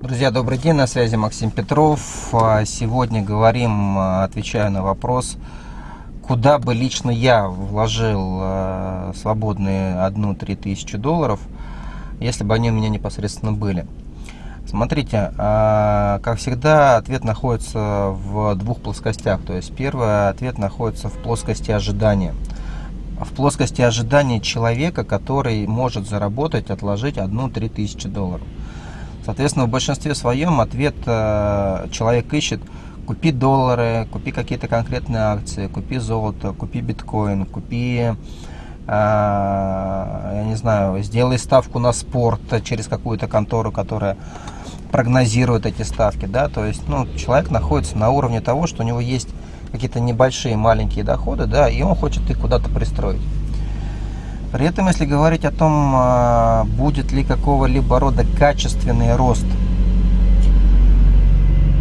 Друзья, добрый день, на связи Максим Петров. А, сегодня говорим, а, отвечаю на вопрос, куда бы лично я вложил а, свободные 1-3 тысячи долларов, если бы они у меня непосредственно были. Смотрите, как всегда, ответ находится в двух плоскостях. То есть первый ответ находится в плоскости ожидания. В плоскости ожидания человека, который может заработать, отложить 1-3 тысячи долларов. Соответственно, в большинстве своем ответ э, человек ищет купи доллары, купи какие-то конкретные акции, купи золото, купи биткоин, купи, э, я не знаю, сделай ставку на спорт через какую-то контору, которая прогнозирует эти ставки, да, то есть, ну, человек находится на уровне того, что у него есть какие-то небольшие маленькие доходы, да, и он хочет их куда-то пристроить. При этом, если говорить о том, а, будет ли какого-либо рода качественный рост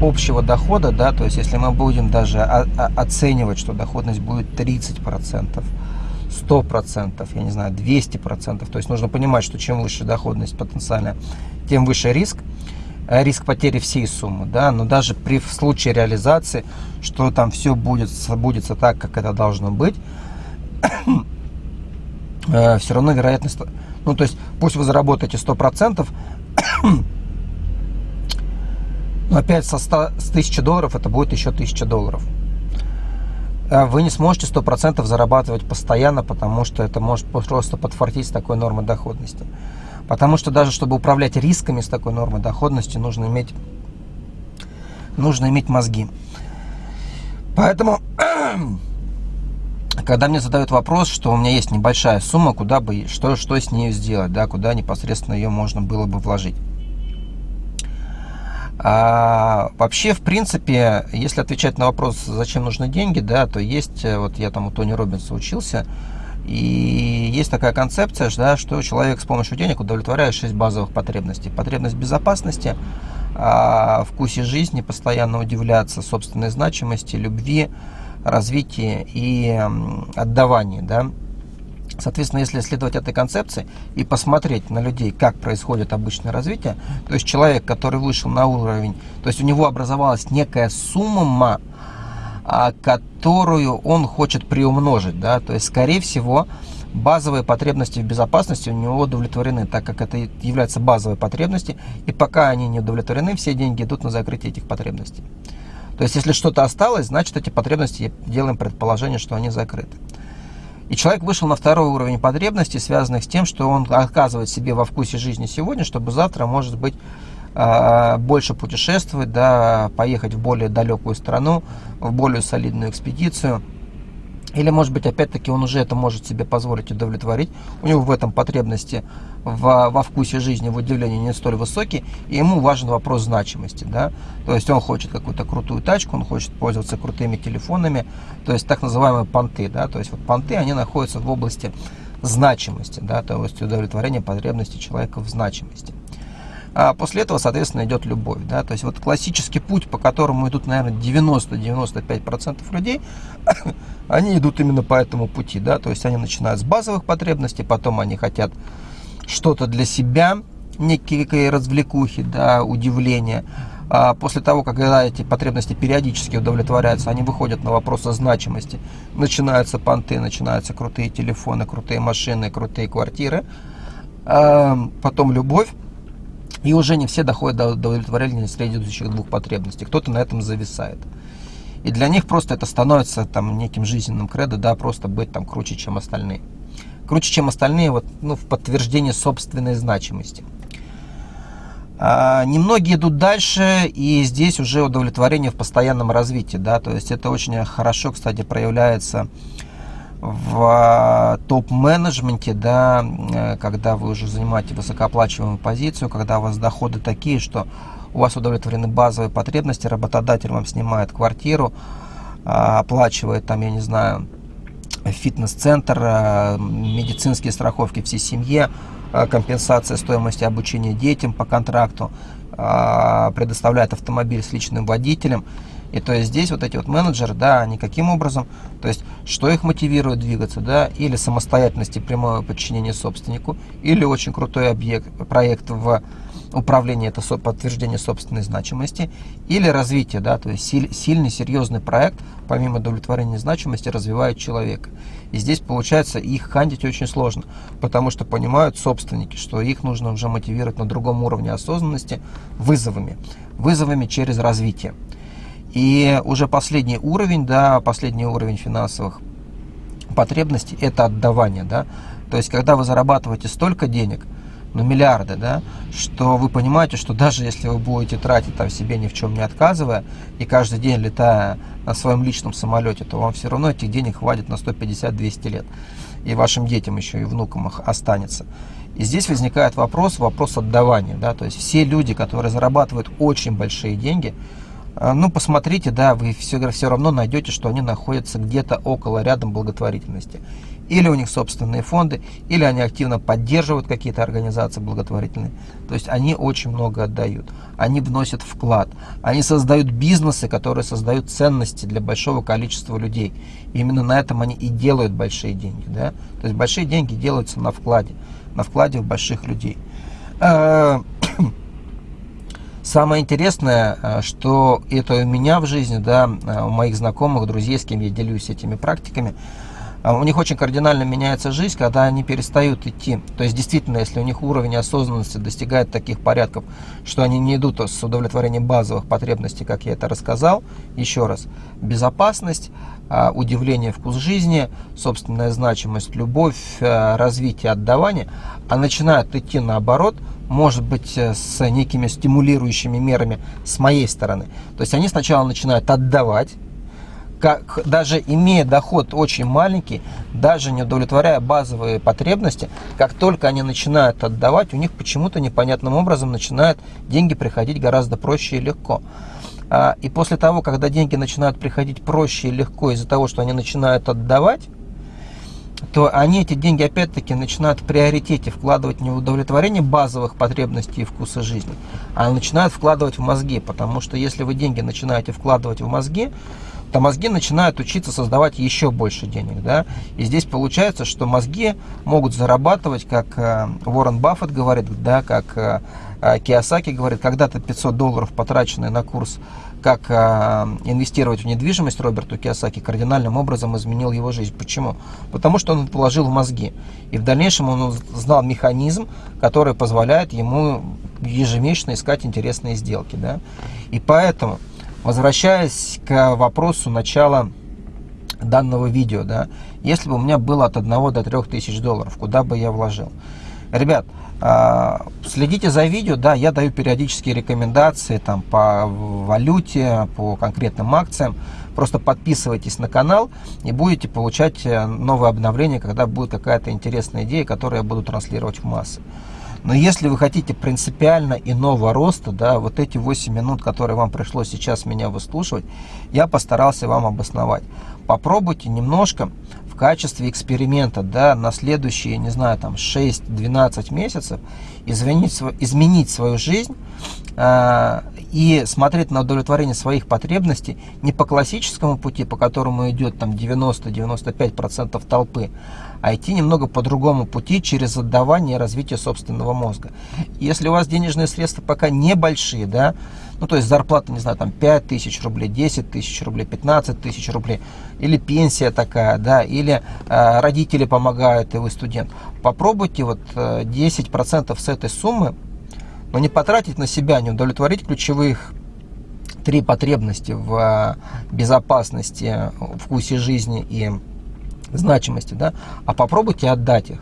общего дохода, да, то есть если мы будем даже оценивать, что доходность будет 30%, 100%, я не знаю, 200%, то есть нужно понимать, что чем выше доходность потенциальная, тем выше риск, риск потери всей суммы, да, но даже при в случае реализации, что там все будет, будет так, как это должно быть, э, все равно вероятность, ну то есть пусть вы заработаете 100%, но опять со 100, с 1000 долларов это будет еще 1000 долларов. Э, вы не сможете 100% зарабатывать постоянно, потому что это может просто подфартить с такой нормой доходности. Потому что даже чтобы управлять рисками с такой нормой доходности, нужно иметь, нужно иметь мозги. Поэтому когда мне задают вопрос, что у меня есть небольшая сумма, куда бы, что, что с ней сделать, да, куда непосредственно ее можно было бы вложить. А, вообще, в принципе, если отвечать на вопрос, зачем нужны деньги, да, то есть, э, вот я там у Тони Робинса учился, и есть такая концепция, да, что человек с помощью денег удовлетворяет 6 базовых потребностей. Потребность безопасности, а, вкусе жизни, постоянно удивляться собственной значимости, любви, развитии и отдавании. Да? Соответственно, если следовать этой концепции и посмотреть на людей, как происходит обычное развитие, то есть человек, который вышел на уровень, то есть у него образовалась некая сумма, а, которую он хочет приумножить, да, то есть, скорее всего, базовые потребности в безопасности у него удовлетворены, так как это является базовой потребностью, и пока они не удовлетворены, все деньги идут на закрытие этих потребностей. То есть, если что-то осталось, значит, эти потребности, делаем предположение, что они закрыты. И человек вышел на второй уровень потребностей, связанных с тем, что он оказывает себе во вкусе жизни сегодня, чтобы завтра, может быть, а, больше путешествовать, да, поехать в более далекую страну, в более солидную экспедицию – или, может быть, опять-таки он уже это может себе позволить удовлетворить. У него в этом потребности в, во вкусе жизни, в удивлении не столь высокие. И ему важен вопрос значимости. Да? То есть он хочет какую-то крутую тачку, он хочет пользоваться крутыми телефонами. То есть так называемые понты. Да? То есть вот понты, они находятся в области значимости. Да? То есть удовлетворения потребностей человека в значимости. А после этого, соответственно, идет любовь. Да? То есть вот классический путь, по которому идут, наверное, 90-95% людей, они идут именно по этому пути. Да? То есть они начинают с базовых потребностей, потом они хотят что-то для себя, некие развлекухи, да, удивления. А после того, как эти потребности периодически удовлетворяются, они выходят на вопрос о значимости. Начинаются понты, начинаются крутые телефоны, крутые машины, крутые квартиры. А потом любовь. И уже не все доходят до удовлетворения следующих двух потребностей. Кто-то на этом зависает. И для них просто это становится там неким жизненным кредо, да, просто быть там круче, чем остальные. Круче, чем остальные, вот, ну, в подтверждение собственной значимости. А, немногие идут дальше, и здесь уже удовлетворение в постоянном развитии, да, то есть это очень хорошо, кстати, проявляется в а, топ-менеджменте, да, э, когда вы уже занимаете высокооплачиваемую позицию, когда у вас доходы такие, что у вас удовлетворены базовые потребности, работодатель вам снимает квартиру, а, оплачивает там, я не знаю, фитнес-центр, медицинские страховки всей семье, компенсация стоимости обучения детям по контракту, предоставляет автомобиль с личным водителем. И то есть здесь вот эти вот менеджеры, да, они каким образом, то есть что их мотивирует двигаться, да, или самостоятельность и прямое подчинение собственнику, или очень крутой объект, проект в управлении, это подтверждение собственной значимости, или развитие, да, то есть сильный, серьезный проект, помимо удовлетворения значимости, развивает человека. И здесь получается их хантить очень сложно, потому что понимают собственники, что их нужно уже мотивировать на другом уровне осознанности вызовами, вызовами через развитие. И уже последний уровень, да, последний уровень финансовых потребностей – это отдавание, да. То есть, когда вы зарабатываете столько денег, ну, миллиарды, да, что вы понимаете, что даже если вы будете тратить там себе ни в чем не отказывая, и каждый день летая на своем личном самолете, то вам все равно этих денег хватит на 150-200 лет. И вашим детям еще и внукам их останется. И здесь возникает вопрос, вопрос отдавания. Да? То есть все люди, которые зарабатывают очень большие деньги, ну, посмотрите, да, вы все, все равно найдете, что они находятся где-то около, рядом благотворительности. Или у них собственные фонды, или они активно поддерживают какие-то организации благотворительные. То есть они очень много отдают, они вносят вклад, они создают бизнесы, которые создают ценности для большого количества людей. И именно на этом они и делают большие деньги. Да? То есть большие деньги делаются на вкладе, на вкладе в больших людей. Самое интересное, э, что это у меня в жизни, да, э, у моих знакомых, друзей, с кем я делюсь этими практиками, у них очень кардинально меняется жизнь, когда они перестают идти. То есть, действительно, если у них уровень осознанности достигает таких порядков, что они не идут с удовлетворением базовых потребностей, как я это рассказал, еще раз, безопасность, удивление, вкус жизни, собственная значимость, любовь, развитие, отдавание, а начинают идти наоборот – может быть, э, с некими стимулирующими мерами с моей стороны. То есть они сначала начинают отдавать, как, даже имея доход очень маленький, даже не удовлетворяя базовые потребности, как только они начинают отдавать, у них почему-то непонятным образом начинают деньги приходить гораздо проще и легко. А, и после того, когда деньги начинают приходить проще и легко из-за того, что они начинают отдавать, то они эти деньги опять-таки начинают в приоритете вкладывать не в удовлетворение базовых потребностей и вкуса жизни, а начинают вкладывать в мозги, потому что если вы деньги начинаете вкладывать в мозги, то мозги начинают учиться создавать еще больше денег. Да? И здесь получается, что мозги могут зарабатывать, как э, Уоррен Баффет говорит, да, как э, э Киосаки говорит, когда-то 500 долларов, потраченные на курс как инвестировать в недвижимость Роберту Киосаки кардинальным образом изменил его жизнь. Почему? Потому что он положил в мозги. И в дальнейшем он знал механизм, который позволяет ему ежемесячно искать интересные сделки. Да? И поэтому, возвращаясь к вопросу начала данного видео, да, если бы у меня было от 1 до 3 тысяч долларов, куда бы я вложил? Ребят, а, следите за видео, да, я даю периодические рекомендации там по валюте, по конкретным акциям. Просто подписывайтесь на канал и будете получать э, новые обновления, когда будет какая-то интересная идея, которую я буду транслировать в массы. Но если вы хотите принципиально иного роста, да, вот эти 8 минут, которые вам пришлось сейчас меня выслушивать, я постарался вам обосновать. Попробуйте немножко в качестве эксперимента да, на следующие, не знаю, там 6-12 месяцев изменить, изменить свою жизнь э, и смотреть на удовлетворение своих потребностей не по классическому пути, по которому идет там 90-95% толпы, а идти немного по другому пути через отдавание и развитие собственного мозга. Если у вас денежные средства пока небольшие, да, ну то есть зарплата, не знаю, там 5 тысяч рублей, 10 тысяч рублей, 15 тысяч рублей, или пенсия такая, да, или э, родители помогают, и вы студент, попробуйте вот э, 10% с этой суммы, но не потратить на себя, не удовлетворить ключевых три потребности в э, безопасности, вкусе жизни и значимости, да, а попробуйте отдать их.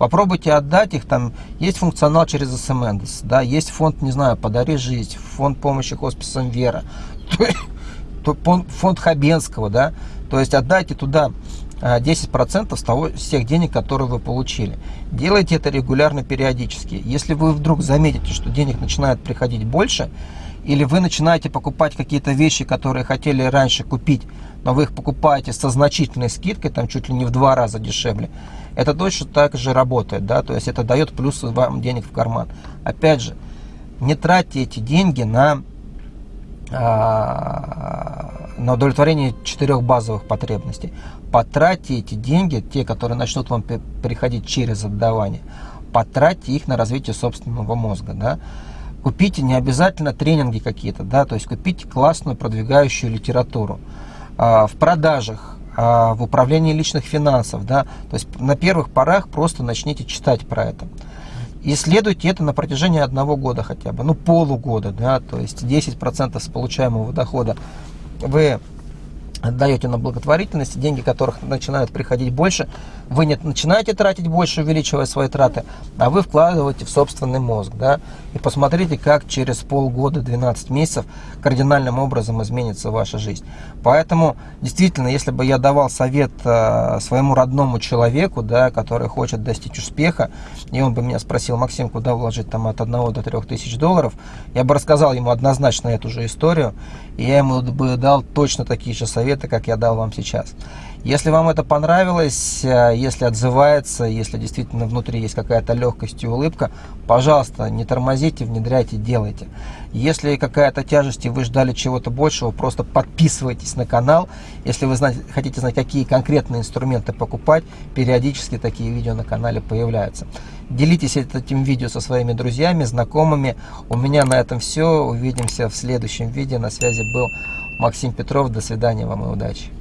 Попробуйте отдать их, там есть функционал через СМС, да, есть фонд, не знаю, «Подари жизнь», фонд помощи хосписам «Вера», фонд Хабенского, да, то есть отдайте туда 10% а, с того, с тех денег, которые вы получили. Делайте это регулярно, периодически. Если вы вдруг заметите, что денег начинает приходить больше, или вы начинаете покупать какие-то вещи, которые хотели раньше купить, но вы их покупаете со значительной скидкой, там чуть ли не в два раза дешевле, это точно так же работает, да, то есть это дает плюс вам денег в карман. Опять же, не тратьте эти деньги на, а, на удовлетворение четырех базовых потребностей. Потратьте эти деньги, те, которые начнут вам приходить через отдавание, потратьте их на развитие собственного мозга. Да? Купите не обязательно тренинги какие-то, да, то есть купите классную продвигающую литературу. А, в продажах, а, в управлении личных финансов, да, то есть на первых порах просто начните читать про это. Исследуйте это на протяжении одного года хотя бы, ну полугода, да, то есть 10% с получаемого дохода вы отдаете на благотворительность, деньги которых начинают приходить больше, вы не начинаете тратить больше, увеличивая свои траты, а вы вкладываете в собственный мозг. Да? И посмотрите, как через полгода, 12 месяцев кардинальным образом изменится ваша жизнь. Поэтому, действительно, если бы я давал совет э, своему родному человеку, да, который хочет достичь успеха, и он бы меня спросил, Максим, куда вложить там от 1 до 3 тысяч долларов, я бы рассказал ему однозначно эту же историю, и я ему бы дал точно такие же советы, как я дал вам сейчас. Если вам это понравилось, э, если отзывается, если действительно внутри есть какая-то легкость и улыбка, пожалуйста, не тормозите, внедряйте, делайте. Если какая-то тяжесть и вы ждали чего-то большего, просто подписывайтесь на канал. Если вы знать, хотите знать, какие конкретные инструменты покупать, периодически такие видео на канале появляются. Делитесь этим видео со своими друзьями, знакомыми. У меня на этом все. Увидимся в следующем видео. На связи был Максим Петров. До свидания вам и удачи.